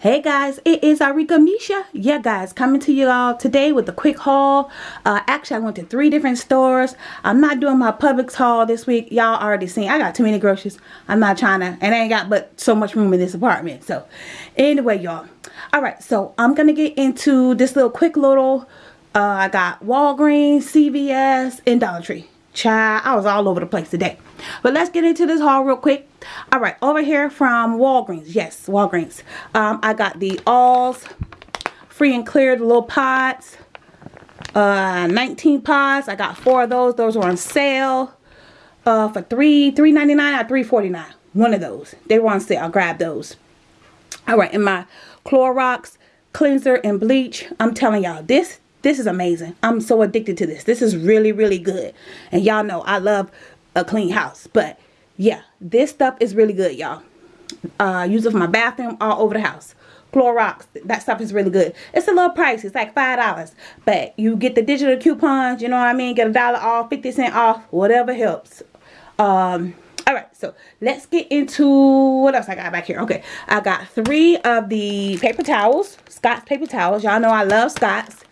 Hey guys, it is Arika Misha. Yeah guys, coming to you all today with a quick haul. Uh, actually, I went to three different stores. I'm not doing my Publix haul this week. Y'all already seen. I got too many groceries. I'm not trying to, and I ain't got but so much room in this apartment. So, anyway, y'all. Alright, so I'm to get into this little quick little, uh, I got Walgreens, CVS, and Dollar Tree. Child, I was all over the place today. But let's get into this haul real quick. All right, over here from Walgreens. Yes, Walgreens. Um, I got the Alls free and clear, the little pods. Uh, 19 pods. I got four of those. Those were on sale uh, for three three ninety nine or three forty nine. One of those. They were on sale. I'll grab those. All right, and my Clorox cleanser and bleach. I'm telling y'all, this this is amazing. I'm so addicted to this. This is really, really good. And y'all know I love a clean house. But yeah, this stuff is really good, y'all. Uh, use it for my bathroom all over the house. Clorox, that stuff is really good. It's a little pricey. It's like $5. But you get the digital coupons, you know what I mean? Get a dollar off, 50 cent off, whatever helps. Um, all right, so let's get into what else I got back here. Okay, I got three of the paper towels, Scott's paper towels. Y'all know I love Scott's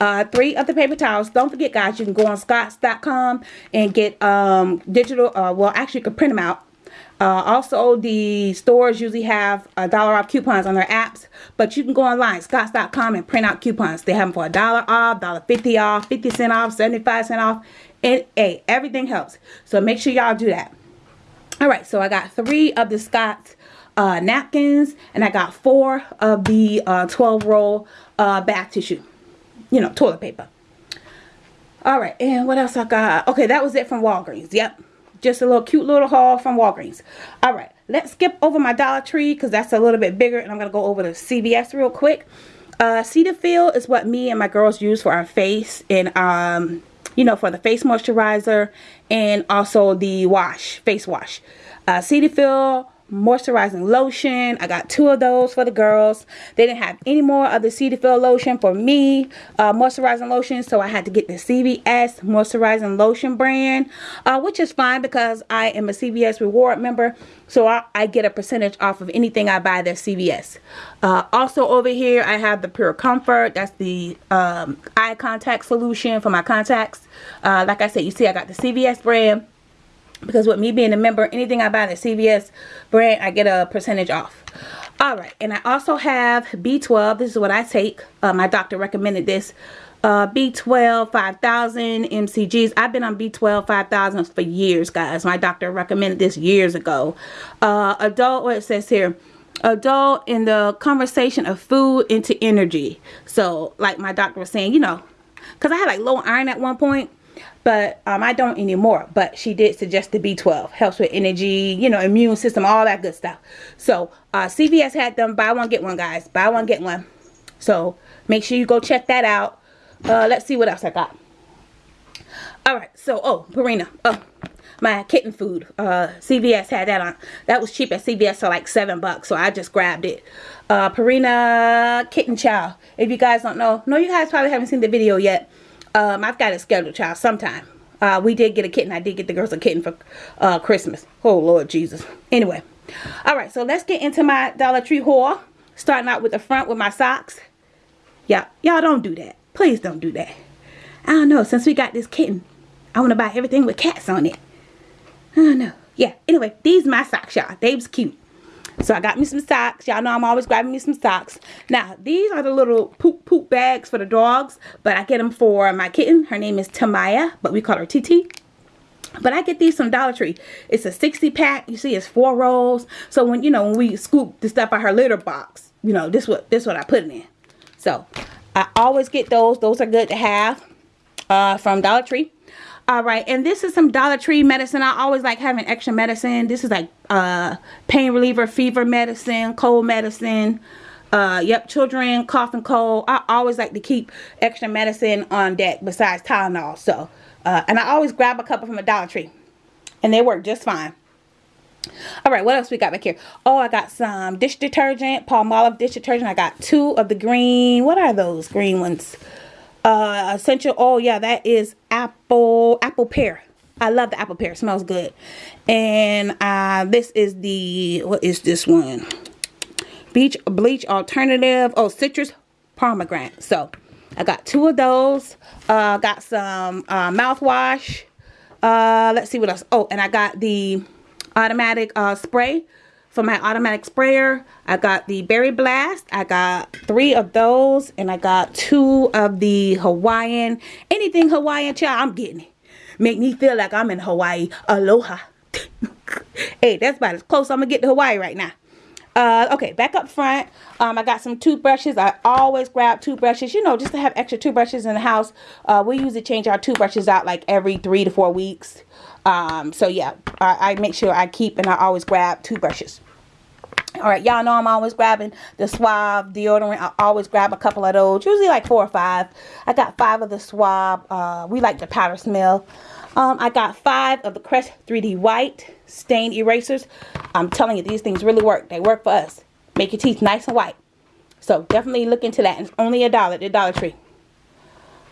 uh, three of the paper towels. Don't forget, guys, you can go on scotts.com and get um, digital, uh, well, actually, you can print them out. Uh, also, the stores usually have a dollar off coupons on their apps, but you can go online, scotts.com, and print out coupons. They have them for a dollar off, dollar fifty off, 50 cent off, 75 cent off, and hey, everything helps. So make sure y'all do that. All right, so I got three of the Scott's uh, napkins, and I got four of the uh, 12 roll uh, bath tissue you know, toilet paper. All right, and what else I got? Okay, that was it from Walgreens. Yep, just a little cute little haul from Walgreens. All right, let's skip over my Dollar Tree because that's a little bit bigger, and I'm going to go over to CVS real quick. Uh, Cetaphil is what me and my girls use for our face and, um, you know, for the face moisturizer and also the wash, face wash. Uh, Cetaphil moisturizing lotion. I got two of those for the girls. They didn't have any more of the Cetaphil lotion for me, uh, moisturizing lotion. So I had to get the CVS moisturizing lotion brand, uh, which is fine because I am a CVS reward member. So I, I get a percentage off of anything I buy that's CVS. Uh, also over here, I have the Pure Comfort. That's the um, eye contact solution for my contacts. Uh, like I said, you see I got the CVS brand because with me being a member anything I buy at CVS brand I get a percentage off. Alright and I also have B12 this is what I take. Uh, my doctor recommended this. Uh, B12 5000 MCGs I've been on B12 5000 for years guys. My doctor recommended this years ago. Uh, adult what it says here adult in the conversation of food into energy. So like my doctor was saying you know because I had like low iron at one point but um, I don't anymore. But she did suggest the B12. Helps with energy, you know, immune system, all that good stuff. So uh, CVS had them. Buy one, get one, guys. Buy one, get one. So make sure you go check that out. Uh, let's see what else I got. Alright, so, oh, Purina. Oh, my kitten food. Uh, CVS had that on. That was cheap at CVS for like seven bucks. So I just grabbed it. Uh, Purina Kitten Chow. If you guys don't know. No, you guys probably haven't seen the video yet. Um, I've got a scheduled child sometime. Uh, we did get a kitten. I did get the girls a kitten for uh, Christmas. Oh, Lord Jesus. Anyway. All right, so let's get into my Dollar Tree haul. Starting out with the front with my socks. Yeah, y'all don't do that. Please don't do that. I don't know. Since we got this kitten, I want to buy everything with cats on it. I don't know. Yeah, anyway, these my socks, y'all. They was cute. So I got me some socks. Y'all know I'm always grabbing me some socks. Now, these are the little poop poop bags for the dogs. But I get them for my kitten. Her name is Tamaya, but we call her TT. But I get these from Dollar Tree. It's a 60 pack. You see, it's four rolls. So when, you know, when we scoop the stuff out her litter box, you know, this what this what I put it in. So I always get those. Those are good to have uh, from Dollar Tree all right and this is some dollar tree medicine. I always like having extra medicine. This is like uh pain reliever fever medicine cold medicine uh yep children cough and cold. I always like to keep extra medicine on deck besides tylenol so uh and i always grab a couple from a dollar tree and they work just fine. All right what else we got back here? Oh i got some dish detergent palmolive dish detergent. I got two of the green what are those green ones uh, essential oil. Yeah, that is apple apple pear. I love the apple pear. It smells good. And uh, this is the, what is this one? Beach Bleach Alternative. Oh, Citrus Pomegranate. So, I got two of those. Uh, got some uh, mouthwash. Uh, let's see what else. Oh, and I got the automatic uh, spray for my automatic sprayer. I got the Berry Blast. I got three of those. And I got two of the Hawaiian. Anything Hawaiian, child, I'm getting it. Make me feel like I'm in Hawaii. Aloha. hey, that's about as close I'm going to get to Hawaii right now. Uh, okay, back up front, um, I got some toothbrushes. I always grab toothbrushes, you know, just to have extra toothbrushes in the house. Uh, we usually change our toothbrushes out like every three to four weeks. Um, so yeah, I, I make sure I keep and I always grab toothbrushes. All right, y'all know I'm always grabbing the Suave deodorant. I always grab a couple of those, usually like four or five. I got five of the Suave. Uh, we like the powder smell. Um, I got five of the Crest 3D White stain erasers. I'm telling you, these things really work. They work for us. Make your teeth nice and white. So definitely look into that. It's only a dollar the Dollar Tree.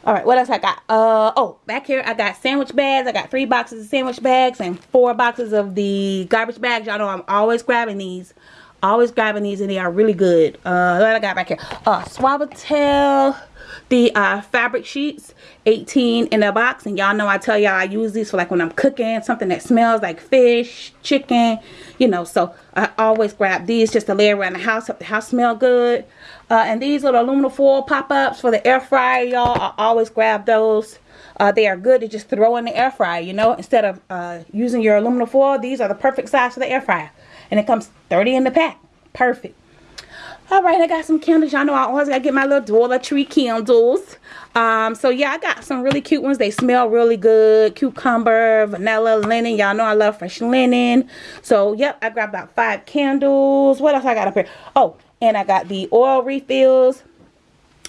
All right, what else I got? Uh oh, back here I got sandwich bags. I got three boxes of sandwich bags and four boxes of the garbage bags. Y'all know I'm always grabbing these. Always grabbing these and they are really good. Uh, what I got back here? Uh, Suavitel the uh, fabric sheets 18 in a box. And y'all know I tell y'all I use these for like when I'm cooking something that smells like fish chicken you know. So I always grab these just to lay around the house if the house smell good. Uh, and these little aluminum foil pop-ups for the air fryer y'all I always grab those. Uh, they are good to just throw in the air fryer you know instead of uh, using your aluminum foil these are the perfect size for the air fryer and it comes 30 in the pack. Perfect. All right i got some candles. Y'all know i always gotta get my little dollar tree candles. Um so yeah i got some really cute ones. They smell really good. Cucumber vanilla linen. Y'all know i love fresh linen. So yep i grabbed about five candles. What else i got up here? Oh and i got the oil refills.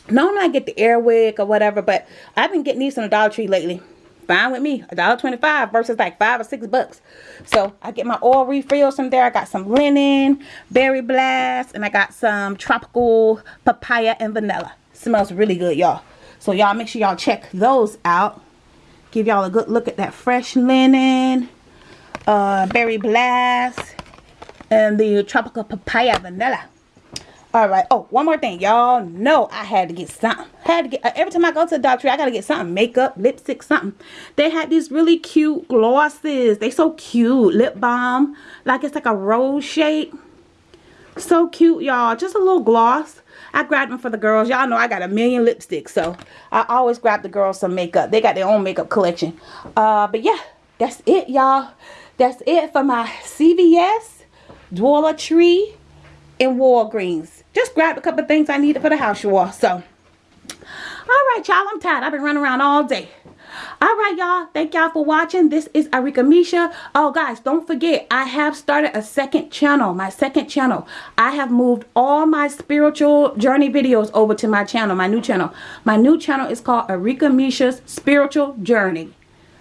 Normally i get the Air Wick or whatever but i've been getting these from the dollar tree lately fine with me. A dollar 25 versus like five or six bucks. So i get my oil refills from there. I got some linen berry blast and i got some tropical papaya and vanilla. Smells really good y'all. So y'all make sure y'all check those out. Give y'all a good look at that fresh linen uh berry blast and the tropical papaya vanilla all right. Oh, one more thing. Y'all know I had to get something. Had to get uh, every time I go to the doctor, I gotta get something. Makeup, lipstick, something. They had these really cute glosses. They so cute. Lip balm. Like it's like a rose shape. So cute, y'all. Just a little gloss. I grabbed them for the girls. Y'all know I got a million lipsticks. So I always grab the girls some makeup. They got their own makeup collection. Uh, but yeah, that's it, y'all. That's it for my CVS, Dollar Tree, and Walgreens just grabbed a couple things I needed for the house you all. So, all right, y'all. I'm tired. I've been running around all day. All right, y'all. Thank y'all for watching. This is Arika Misha. Oh, guys, don't forget, I have started a second channel, my second channel. I have moved all my spiritual journey videos over to my channel, my new channel. My new channel is called Arika Misha's Spiritual Journey.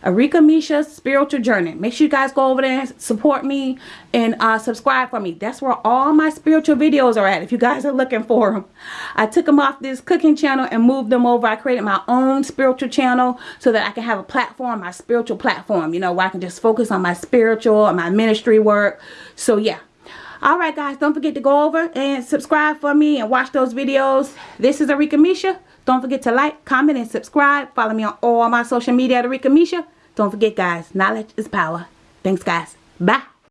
Arika Misha's Spiritual Journey. Make sure you guys go over there and support me and uh, subscribe for me. That's where all my spiritual videos are at if you guys are looking for them. I took them off this cooking channel and moved them over. I created my own spiritual channel so that I can have a platform, my spiritual platform, you know, where I can just focus on my spiritual and my ministry work. So yeah. Alright guys, don't forget to go over and subscribe for me and watch those videos. This is Arika Misha. Don't forget to like, comment, and subscribe. Follow me on all my social media at Arika Misha. Don't forget, guys, knowledge is power. Thanks, guys. Bye.